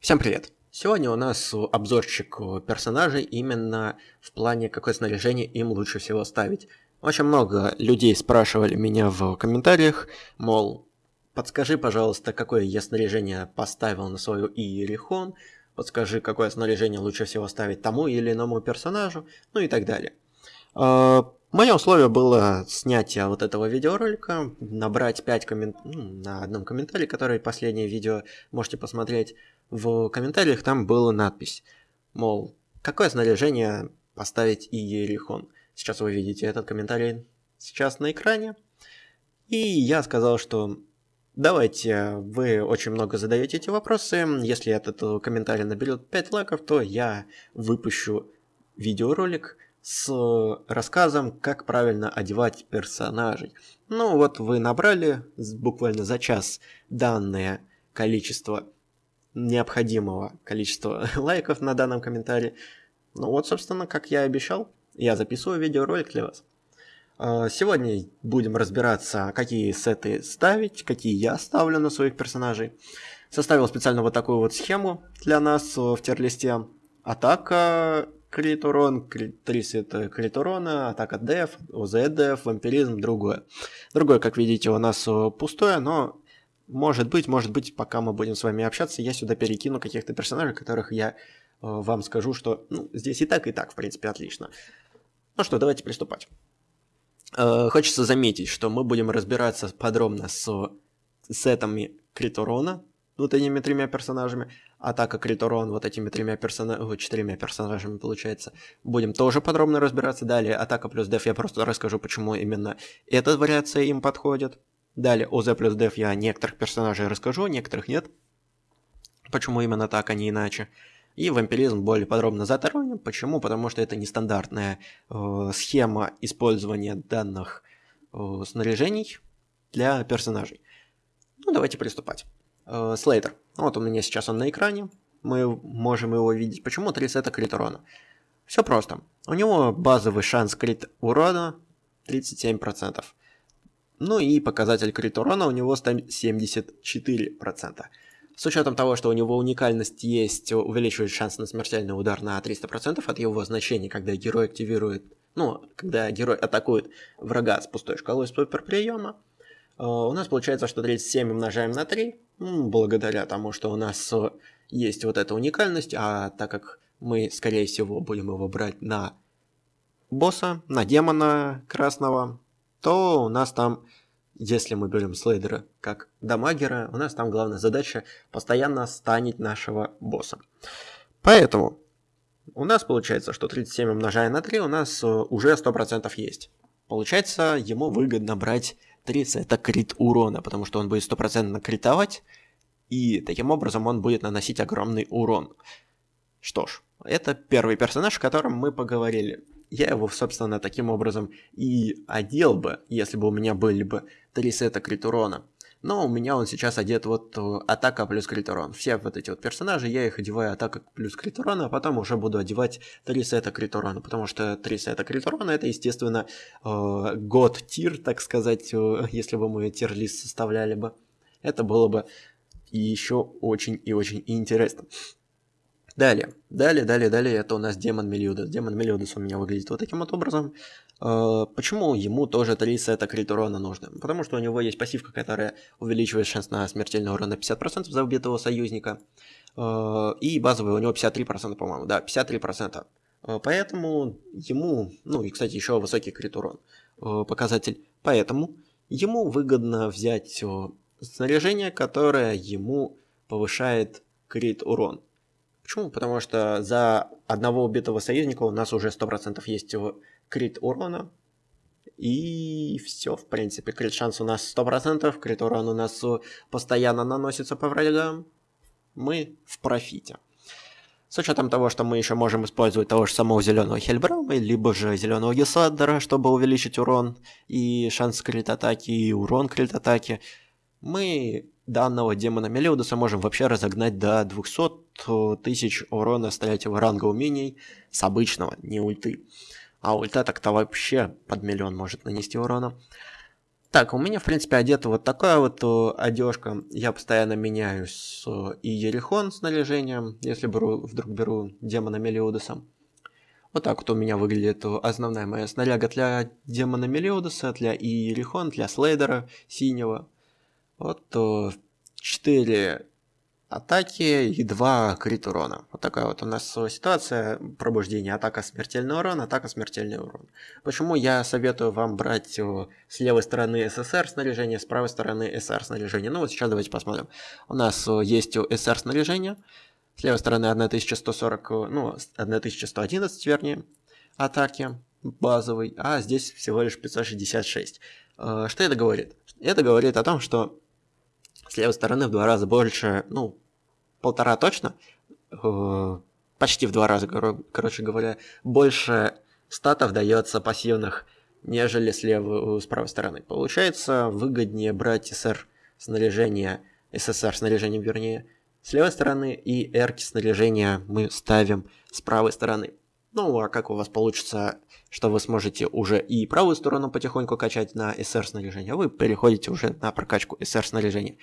Всем привет! Сегодня у нас обзорчик персонажей именно в плане, какое снаряжение им лучше всего ставить. Очень много людей спрашивали меня в комментариях, мол, подскажи, пожалуйста, какое я снаряжение поставил на свою Иерихон, подскажи, какое снаряжение лучше всего ставить тому или иному персонажу, ну и так далее. А, Мое условие было снятие вот этого видеоролика, набрать 5 комментариев, на одном комментарии, который последнее видео можете посмотреть. В комментариях там была надпись, мол, какое снаряжение поставить и Ерихон. Сейчас вы видите этот комментарий сейчас на экране. И я сказал, что давайте, вы очень много задаете эти вопросы. Если этот комментарий наберет 5 лайков, то я выпущу видеоролик с рассказом, как правильно одевать персонажей. Ну вот вы набрали буквально за час данное количество необходимого количества лайков на данном комментарии. Ну вот, собственно, как я и обещал, я записываю видеоролик для вас. А, Сегодня будем разбираться, какие сеты ставить, какие я ставлю на своих персонажей. Составил специально вот такую вот схему для нас в тир-листе. Атака, крит урон, крит, 3 сета крит урона, атака деф, ОЗ деф, вампиризм, другое. Другое, как видите, у нас э, пустое, но может быть, может быть, пока мы будем с вами общаться, я сюда перекину каких-то персонажей, которых я э, вам скажу, что ну, здесь и так, и так, в принципе, отлично. Ну что, давайте приступать. Э, хочется заметить, что мы будем разбираться подробно с сетами крит урона, вот этими тремя персонажами, атака крит урон вот этими тремя персонажами, четырьмя персонажами получается. Будем тоже подробно разбираться. Далее атака плюс деф я просто расскажу, почему именно эта вариация им подходит. Далее ОЗ плюс деф я некоторых персонажей расскажу, некоторых нет. Почему именно так, а не иначе. И вампиризм более подробно затронем. Почему? Потому что это нестандартная э, схема использования данных э, снаряжений для персонажей. Ну, давайте приступать. Э, Слейтер. Вот у меня сейчас он на экране. Мы можем его видеть. Почему 3 сета крит урона? Все просто. У него базовый шанс крит урона 37%. Ну и показатель крит урона у него 74%. С учетом того, что у него уникальность есть, увеличивает шанс на смертельный удар на 300% от его значения, когда герой активирует, ну, когда герой атакует врага с пустой шкалой суперприема. Э, У нас получается, что 37 умножаем на 3, м, благодаря тому, что у нас э, есть вот эта уникальность, а так как мы, скорее всего, будем его брать на босса, на демона красного, то у нас там, если мы берем слейдера как дамагера, у нас там главная задача постоянно станить нашего босса. Поэтому у нас получается, что 37 умножая на 3 у нас э, уже 100% есть. Получается, ему выгодно брать 3 сета крит урона, потому что он будет 100% критовать, и таким образом он будет наносить огромный урон. Что ж, это первый персонаж, о котором мы поговорили. Я его, собственно, таким образом и одел бы, если бы у меня были бы 3 сета крит. Но у меня он сейчас одет вот э, атака плюс крит урон. Все вот эти вот персонажи, я их одеваю атака плюс крит урон, а потом уже буду одевать 3 сета крит. Потому что 3 сета крит это, естественно, э, год тир, так сказать, э, если бы мы тир-лист составляли бы. Это было бы еще очень и очень интересно. Далее, далее, далее, далее, это у нас демон Мелиудес. Демон Мелиудес у меня выглядит вот таким вот образом. Э, Почему ему тоже 3 сета крит урона нужно? Потому что у него есть пассивка, которая увеличивает шанс на смертельный урон на 50% за убитого союзника. Э, И базовый у него 53%, по-моему, да, 53%. Э, Поэтому ему, ну и, кстати, еще высокий крит урон показатель. Поэтому ему выгодно взять снаряжение, которое ему повышает крит урон. Почему? Потому что за одного убитого союзника у нас уже 100% есть крит урона. И все, в принципе, крит шанс у нас 100%, крит урон у нас постоянно наносится по врагам. Мы в профите. С учетом того, что мы еще можем использовать того же самого зеленого Хельбрама, либо же зеленого Гесаддера, чтобы увеличить урон и шанс крит атаки, и урон крит атаки, мы данного демона Мелиудуса можем вообще разогнать до 200 тысяч урона с третьего ранга умений с обычного, не ульты. А ульта так-то вообще под миллион может нанести урона. Так, у меня, в принципе, одета вот такая вот одежка. Я постоянно меняюсь и Ерихон снаряжением, если беру, вдруг беру демона Мелиудуса. Вот так вот у меня выглядит основная моя снаряга для демона Мелиудуса, для Иерихон, для Слейдера синего. Вот 4 атаки и 2 крит урона. Вот такая вот у нас ситуация пробуждения. Атака смертельный урон, атака смертельный урон. Почему я советую вам брать с левой стороны СССР снаряжение, с правой стороны СР снаряжение? Ну вот сейчас давайте посмотрим. У нас есть СР снаряжение. С левой стороны 1140, ну, 1111, вернее, атаки базовый, а здесь всего лишь 566. Э, что это говорит? Это говорит о том, что с левой стороны в два раза больше, ну, полтора точно, э, почти в два раза, короче говоря, больше статов дается пассивных, нежели с левой, с правой стороны. Получается выгоднее брать СР снаряжение, СССР снаряжением, вернее, с левой стороны, и эрки снаряжения мы ставим с правой стороны. Ну, а как у вас получится, что вы сможете уже и правую сторону потихоньку качать на SR снаряжение, а вы переходите уже на прокачку SR снаряжения.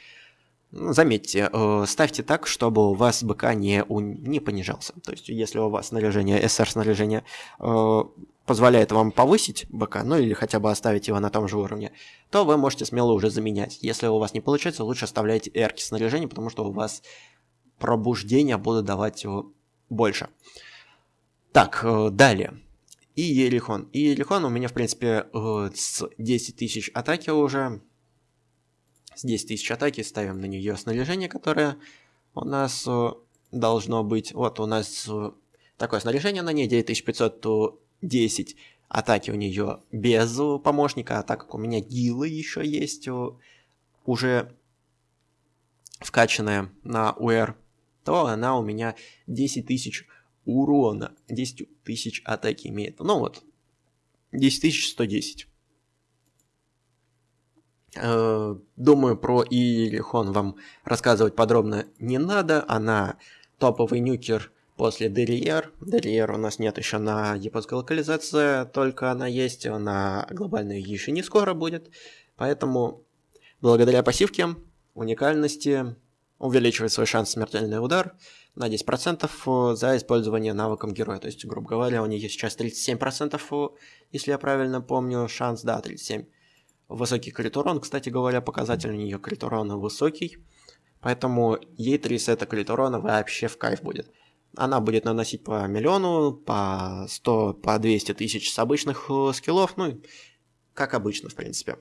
Ну, заметьте, э, ставьте так, чтобы у вас БК не, у, не понижался. То есть, если у вас снаряжение, SR снаряжение э, позволяет вам повысить БК, ну или хотя бы оставить его на том же уровне, то вы можете смело уже заменять. Если у вас не получается, лучше оставляйте эрки снаряжения, потому что у вас пробуждения будут давать его больше. Так, э, далее. И Ерихон. И Ерихон у меня, в принципе, э, с 10 тысяч атаки уже. С 10 тысяч атаки ставим на нее снаряжение, которое у нас э, должно быть. Вот у нас такое снаряжение на ней, 9510 атаки у нее без помощника, а так как у меня гилы еще есть уже вкачанная на УР, то она у меня 10 тысяч урона, 10 тысяч атаки имеет. Ну вот, 10 110. Э, думаю, про Иерихон вам рассказывать подробно не надо. Она топовый нюкер после Дерриер. Дерриер у нас нет еще на японской локализации, только она есть на глобальной еще не скоро будет. Поэтому благодаря пассивке, уникальности, увеличивает свой шанс смертельный удар на 10% э, за использование навыком героя. То есть, грубо говоря, у нее сейчас 37%, э, если я правильно помню, шанс, да, 37. Высокий крит урон, кстати говоря, показатель у нее крит урона высокий. Поэтому ей 3 сета крит урона вообще в кайф будет. Она будет наносить по миллиону, по 100, по 200 тысяч с обычных э, скиллов, ну, как обычно, в принципе.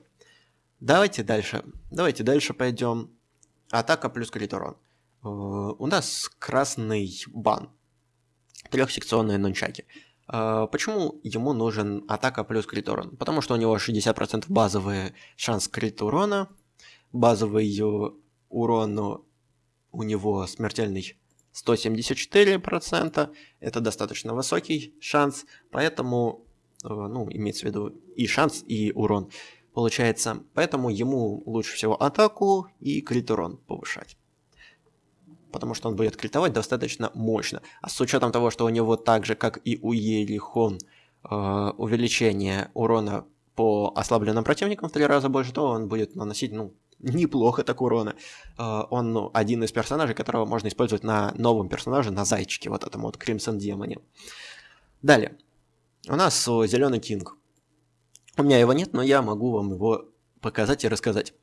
Давайте дальше. Давайте дальше пойдем. Атака плюс крит урон. Э, у нас красный бан. Трехсекционные нунчаки. Э, почему ему нужен атака плюс крит урон? Потому что у него 60% базовый шанс крит урона. Базовый урон у него смертельный 174%. Это достаточно высокий шанс. Поэтому, э, ну, имеется в виду и шанс, и урон получается. Поэтому ему лучше всего атаку и крит урон повышать. Потому что он будет критовать достаточно мощно. А с учетом того, что у него так же, как и у Ерихон, э, увеличение урона по ослабленным противникам в три раза больше, то он будет наносить, ну, неплохо так урона. Э, он ну, один из персонажей, которого можно использовать на новом персонаже, на зайчике, вот этом вот Crimson Демоне. Далее. У нас Зеленый Кинг. У меня его нет, но я могу вам его показать и рассказать.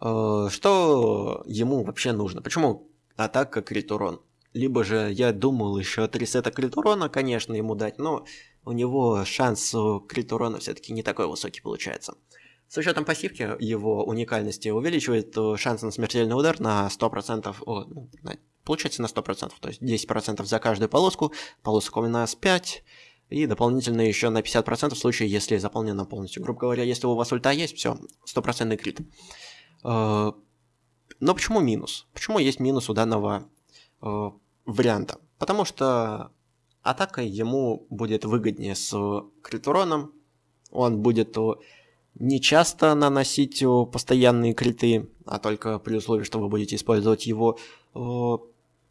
Э, что ему вообще нужно? Почему атака крит урон? Либо же я думал еще три сета крит урона, конечно, ему дать, но у него шанс крит урона все-таки не такой высокий получается. С учетом пассивки его уникальности увеличивает шанс на смертельный удар на 100%, о, ну, получается на 100%, то есть 10% за каждую полоску, полосок у нас 5, и дополнительно еще на 50% в случае, если заполнено полностью. Грубо говоря, если у вас ульта есть, все, стопроцентный крит. Э, но почему минус? Почему есть минус у данного э, варианта? Потому что атака ему будет выгоднее с крит уроном, он будет не часто наносить постоянные криты, а только при условии, что вы будете использовать его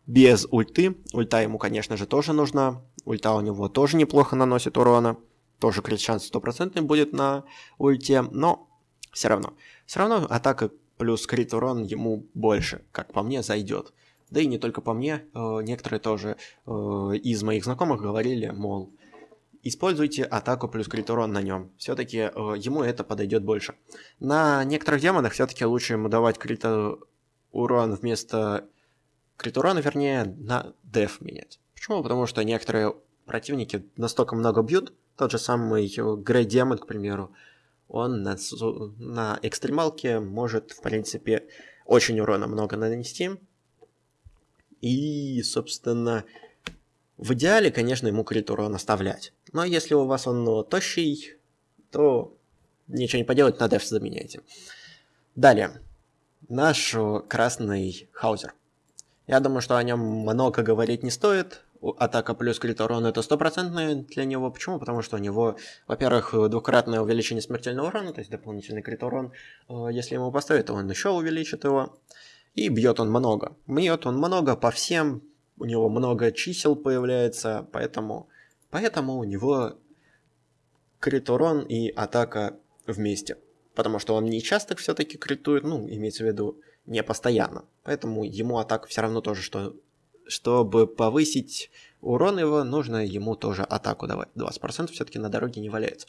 без ульты. Ульта ему, конечно же, тоже нужна. Ульта у него тоже неплохо наносит урона. Тоже крит шанс стопроцентный будет на ульте, но все равно. Все равно атака плюс крит урон ему больше, как по мне, зайдет. Да и не только по мне, э, некоторые тоже э, из моих знакомых говорили, мол, используйте атаку плюс крит урон на нем. Все-таки э, ему это подойдет больше. На некоторых демонах все-таки лучше ему давать крит урон вместо крит урона, вернее, на деф менять. Почему? Потому что некоторые противники настолько много бьют, тот же самый Грей Демон, к примеру, он на, на экстремалке может, в принципе, очень урона много нанести. И, собственно, в идеале, конечно, ему крит урон оставлять. Но если у вас он ну, тощий, то ничего не поделать, на деф заменяйте. Далее. Наш красный хаузер. Я думаю, что о нем много говорить не стоит атака плюс крит урон это стопроцентное для него. Почему? Потому что у него, во-первых, двукратное увеличение смертельного урона, то есть дополнительный крит урон. Э, если ему поставить, то он еще увеличит его. И бьет он много. Бьет он много по всем. У него много чисел появляется, поэтому, поэтому у него крит урон и атака вместе. Потому что он не часто все-таки критует, ну, имеется в виду, не постоянно. Поэтому ему атака все равно тоже, что чтобы повысить урон его, нужно ему тоже атаку давать. 20% все-таки на дороге не валяется.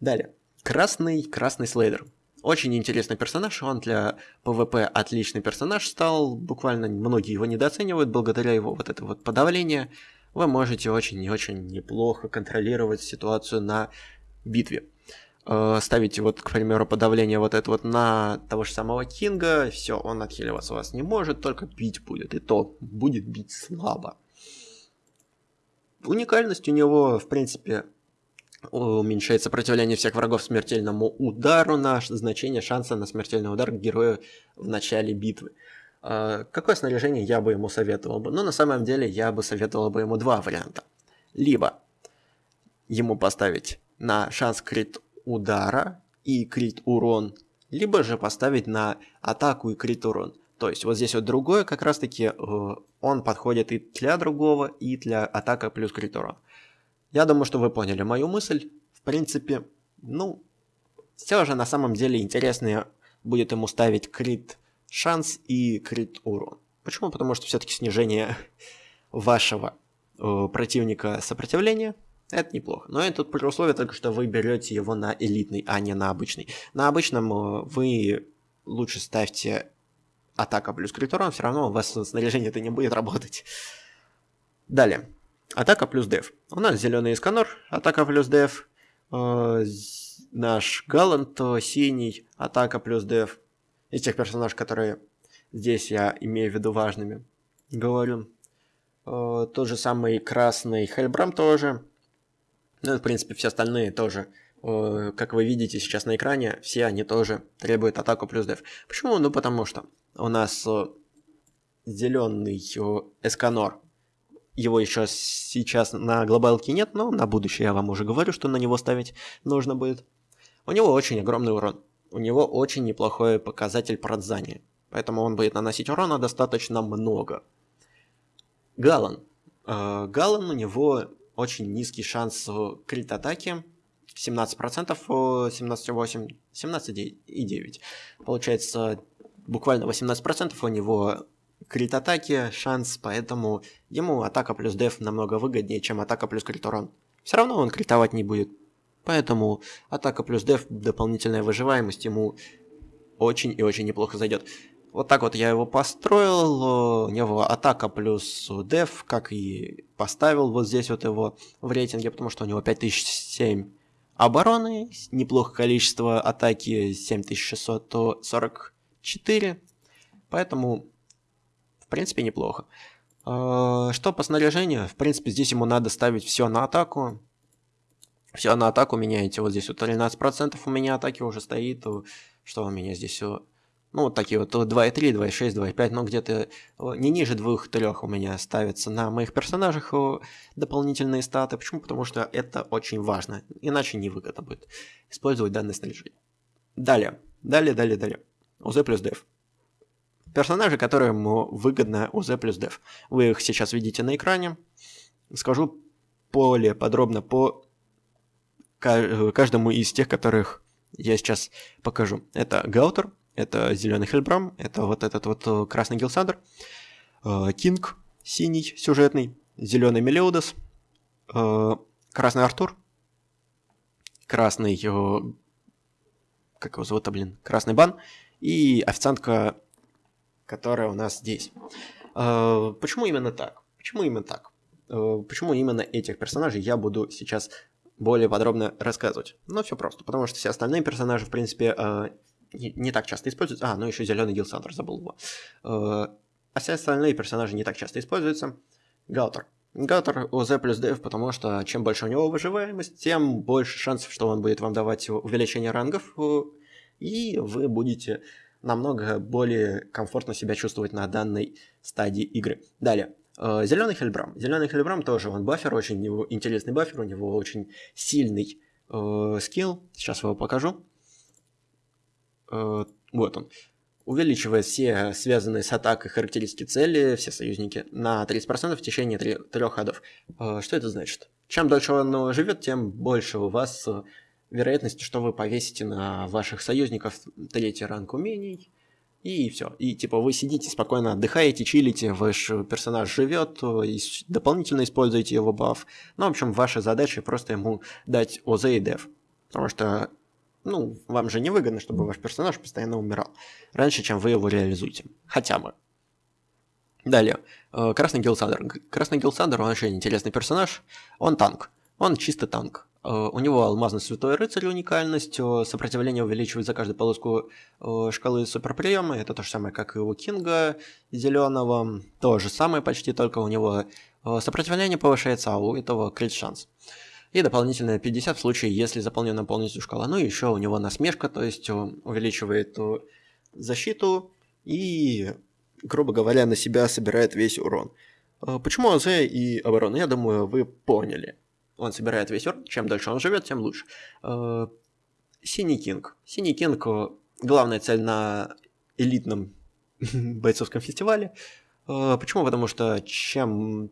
Далее. Красный, красный слейдер. Очень интересный персонаж, он для ПВП отличный персонаж стал, буквально многие его недооценивают, благодаря его вот это вот подавление вы можете очень и очень неплохо контролировать ситуацию на битве. Э, ставите вот, к примеру, подавление вот это вот на того же самого Кинга, все, он отхиливаться вас не может, только бить будет, и то будет бить слабо. Уникальность у него, в принципе, уменьшает сопротивление всех врагов смертельному удару на значение шанса на смертельный удар героя в начале битвы. Э, какое снаряжение я бы ему советовал бы? Ну, на самом деле, я бы советовал бы ему два варианта. Либо ему поставить на шанс крит удара и крит урон, либо же поставить на атаку и крит урон. То есть вот здесь вот другое как раз таки э, он подходит и для другого, и для атака плюс крит урон. Я думаю, что вы поняли мою мысль. В принципе, ну, все же на самом деле интереснее будет ему ставить крит шанс и крит урон. Почему? Потому что все-таки снижение вашего э, противника сопротивления это неплохо. Но это при условии только, что вы берете его на элитный, а не на обычный. На обычном э, вы лучше ставьте атака плюс крит все равно у вас снаряжение это не будет работать. Далее. Атака плюс деф. У нас зеленый Исканор, атака плюс деф. Э, наш Галант синий, атака плюс деф. Из тех персонажей, которые здесь я имею в виду важными, говорю. Э, тот же самый красный Хельбрам тоже. Ну и, в принципе, все остальные тоже, как вы видите сейчас на экране, все они тоже требуют атаку плюс деф. Почему? Ну, потому что у нас зеленый Эсканор, его еще сейчас на глобалке нет, но на будущее я вам уже говорю, что на него ставить нужно будет. У него очень огромный урон. У него очень неплохой показатель продзания. Поэтому он будет наносить урона достаточно много. Галан. Э, Галан у него очень низкий шанс крит атаки. 17%, 17,8, 17,9. Получается, буквально 18% у него крит атаки, шанс, поэтому ему атака плюс деф намного выгоднее, чем атака плюс крит урон. Все равно он критовать не будет. Поэтому атака плюс деф, дополнительная выживаемость ему очень и очень неплохо зайдет. Вот так вот я его построил, у него атака плюс деф, как и поставил вот здесь вот его в рейтинге, потому что у него 5007 обороны, неплохое количество атаки 7644, поэтому в принципе неплохо. А, что по снаряжению? В принципе, здесь ему надо ставить все на атаку. Все на атаку меняете. Вот здесь вот 13% у меня атаки уже стоит. Что у меня здесь ну, вот такие вот 2.3, 2.6, 2.5, ну, где-то не ниже 2-3 у меня ставятся на моих персонажах дополнительные статы. Почему? Потому что это очень важно, иначе невыгодно будет использовать данное снаряжение. Далее, далее, далее, далее. УЗ плюс деф. Персонажи, которым выгодно УЗ плюс деф. Вы их сейчас видите на экране. Скажу более подробно по каждому из тех, которых я сейчас покажу. Это Гаутер, это зеленый Хельбрам, это вот этот вот э, красный Гилсандр, э, Кинг, синий, сюжетный, зеленый Мелиодас, э, красный Артур, красный, как его зовут-то, блин, красный Бан, и официантка, которая у нас здесь. Почему именно так? Почему именно так? Почему именно этих персонажей я буду сейчас более подробно рассказывать? Ну, все просто, потому что все остальные персонажи, в принципе, не, так часто используются. А, ну еще зеленый Гилсандр, забыл его. Э, а все остальные персонажи не так часто используются. Гаутер. Гаутер ОЗ плюс деф, потому что чем больше у него выживаемость, тем больше шансов, что он будет вам давать увеличение рангов, и вы будете намного более комфортно себя чувствовать на данной стадии игры. Далее. Э, Зеленый Хельбрам. Зеленый Хельбрам тоже он бафер, очень интересный бафер, у него очень сильный э, скилл. Сейчас его покажу. Э, вот он. Увеличивает все связанные с атакой характеристики цели, все союзники, на 30% в течение трех ходов. Э, что это значит? Чем дольше он живет, тем больше у вас э, вероятность, что вы повесите на ваших союзников третий ранг умений, и все. И типа вы сидите спокойно, отдыхаете, чилите, ваш персонаж живет, дополнительно используете его баф. Ну, в общем, ваша задача просто ему дать ОЗ и деф. Потому что ну, вам же не выгодно, чтобы ваш персонаж постоянно умирал. Раньше, чем вы его реализуете. Хотя бы. Далее. Э, Красный Гилсандер. Красный Гилсандер, он очень интересный персонаж. Он танк. Он чисто танк. Э, у него алмазный святой рыцарь уникальность, э, сопротивление увеличивает за каждую полоску шкалы суперприема, это то же самое, как и у Кинга зеленого, то же самое почти, только у него сопротивление повышается, а у этого крит шанс. И дополнительно 50 в случае, если заполнена полностью шкала. Ну и еще у него насмешка, то есть увеличивает э, защиту и, грубо говоря, на себя собирает весь урон. Э, почему АЗ и оборона? Я думаю, вы поняли. Он собирает весь урон, чем дольше он живет, тем лучше. Э, Синий Кинг. Синий Кинг – главная цель на элитном бойцовском фестивале. Почему? Потому что чем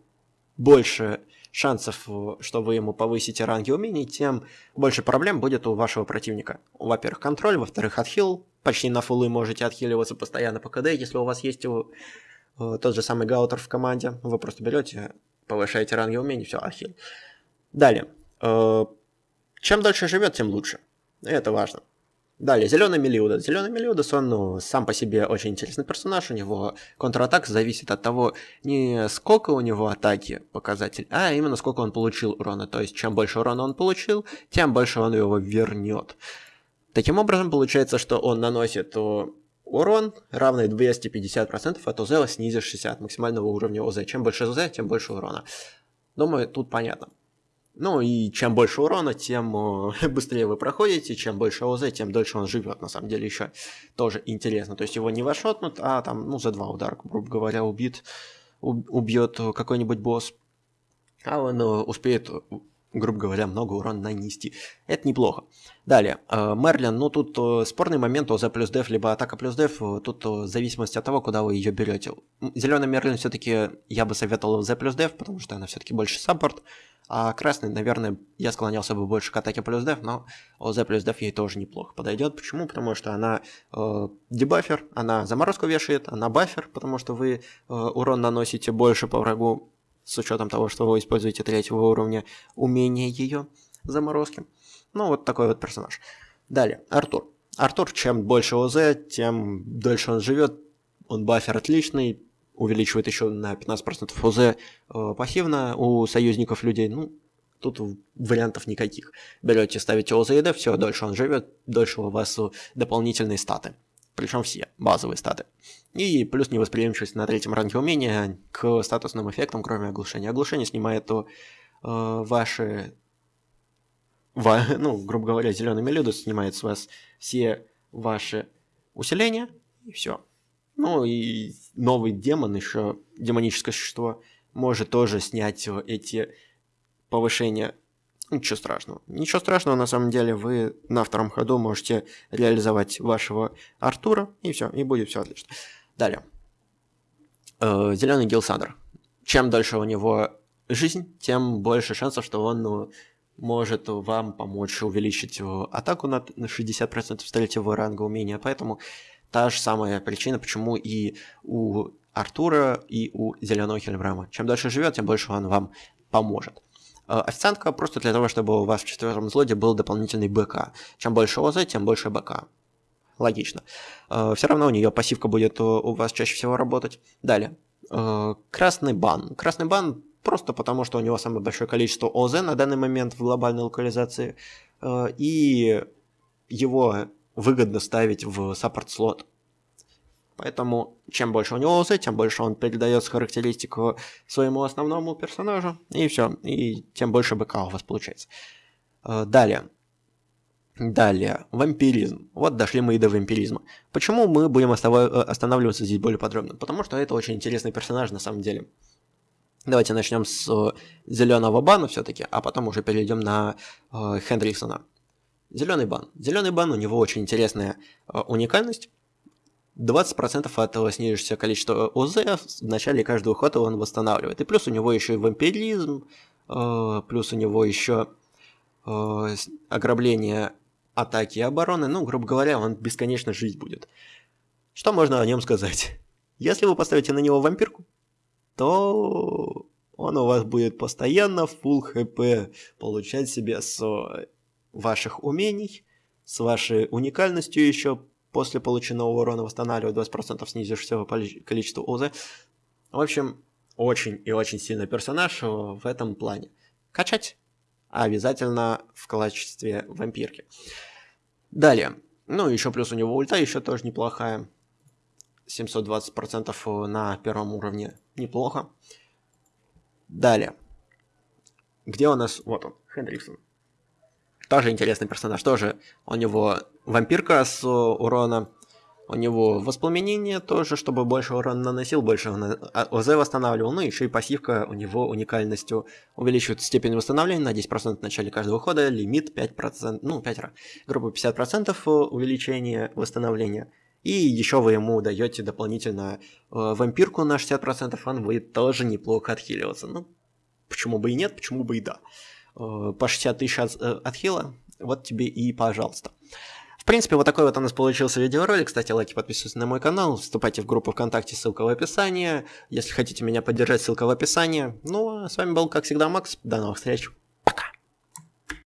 больше шансов, э, что вы ему повысите ранги умений, тем больше проблем будет у вашего противника. Во-первых, контроль, во-вторых, отхил. Почти на фулы можете отхиливаться постоянно по КД, если у вас есть э, тот же самый гаутер в команде. Вы просто берете, повышаете ранги умений, все, отхил. Далее. Э, чем дольше живет, тем лучше. Это важно. Далее, Зеленый Мелиудас. Зеленый Мелиудас, он ну, сам по себе очень интересный персонаж. У него контратак зависит от того, не сколько у него атаки показатель, а именно сколько он получил урона. То есть, чем больше урона он получил, тем больше он его вернет. Таким образом, получается, что он наносит урон, равный 250% от ОЗ, снизив 60 максимального уровня ОЗ. Чем больше ОЗ, тем больше урона. Думаю, тут понятно. Ну и чем больше урона, тем э, быстрее вы проходите, чем больше ОЗ, тем дольше он живет. На самом деле еще тоже интересно. То есть его не вошотнут, а там, ну, за два удара, грубо говоря, убит, убьет какой-нибудь босс. А он э, успеет грубо говоря, много урона нанести. Это неплохо. Далее, э, Мерлин, ну тут э, спорный момент ОЗ плюс деф, либо атака плюс деф, э, тут в зависимости от того, куда вы ее берете. Зеленый Мерлин все-таки я бы советовал ОЗ плюс деф, потому что она все-таки больше саппорт, а красный, наверное, я склонялся бы больше к атаке плюс деф, но ОЗ плюс деф ей тоже неплохо подойдет. Почему? Потому что она э, дебафер, она заморозку вешает, она бафер, потому что вы э, урон наносите больше по врагу, с учетом того, что вы используете третьего уровня умения ее заморозки. Ну, вот такой вот персонаж. Далее, Артур. Артур, чем больше ОЗ, тем дольше он живет. Он бафер отличный, увеличивает еще на 15% ОЗ э, пассивно у союзников людей. Ну, тут вариантов никаких. Берете, ставите ОЗ и Д, все, дольше он живет, дольше у вас дополнительные статы причем все базовые статы. И плюс невосприимчивость на третьем ранге умения к статусным эффектам, кроме оглушения. Оглушение снимает то э, ваши, ва, ну, грубо говоря, зеленый мелюдус снимает с вас все ваши усиления, и все. Ну и новый демон, еще демоническое существо, может тоже снять эти повышения Ничего страшного. Ничего страшного, на самом деле, вы на втором ходу можете реализовать вашего Артура, и все, и будет все отлично. Далее. Э, Зеленый Гилсандр. Чем дольше у него жизнь, тем больше шансов, что он ну, может вам помочь увеличить атаку на 60% с третьего ранга умения. Поэтому та же самая причина, почему и у Артура, и у Зеленого Хельбрама. Чем дольше живет, тем больше он вам поможет. Э, официантка просто для того, чтобы у вас в четвертом слоте был дополнительный БК. Чем больше ОЗ, тем больше БК. Логично. Э, Все равно у нее пассивка будет у вас чаще всего работать. Далее. Э, красный бан. Красный бан просто потому, что у него самое большое количество ОЗ на данный момент в глобальной локализации. И его выгодно ставить в саппорт-слот. Поэтому чем больше у него ОЗ, тем больше он передает характеристику своему основному персонажу, и все, и тем больше БК у вас получается. Э, далее. Далее, вампиризм. Вот дошли мы и до вампиризма. Почему мы будем э, останавливаться здесь более подробно? Потому что это очень интересный персонаж на самом деле. Давайте начнем с э, зеленого бана все-таки, а потом уже перейдем на Хендриксона. Зеленый бан. Зеленый бан, у него очень интересная уникальность. 20% от снижающегося количества ОЗ в начале каждого хода он восстанавливает. И плюс у него еще и вампиризм, э, плюс у него еще э, ограбление атаки и обороны. Ну, грубо говоря, он бесконечно жить будет. Что можно о нем сказать? Если вы поставите на него вампирку, то он у вас будет постоянно full хп получать себе с ваших умений, с вашей уникальностью еще после полученного урона восстанавливает 20% снизившегося количества ОЗ. В общем, очень и очень сильный персонаж в этом плане. Качать обязательно в качестве вампирки. Далее. Ну, еще плюс у него ульта еще тоже неплохая. 720% на первом уровне. Неплохо. Далее. Где у нас... Вот он, Хендриксон. Тоже интересный персонаж. Тоже у него вампирка с урона. У него воспламенение тоже, чтобы больше урона наносил, больше а, ОЗ восстанавливал. Ну, еще и пассивка у него уникальностью увеличивает степень восстановления на 10% в начале каждого хода. Лимит 5%, ну, 5 раз. Грубо 50% увеличения восстановления. И еще вы ему даете дополнительно э, вампирку на 60%, он будет тоже неплохо отхиливаться. Ну, почему бы и нет, почему бы и да. Э, по 60 тысяч от, э, отхила, вот тебе и пожалуйста. В принципе, вот такой вот у нас получился видеоролик. Кстати, лайки, подписывайтесь на мой канал, вступайте в группу ВКонтакте, ссылка в описании. Если хотите меня поддержать, ссылка в описании. Ну, а с вами был, как всегда, Макс. До новых встреч.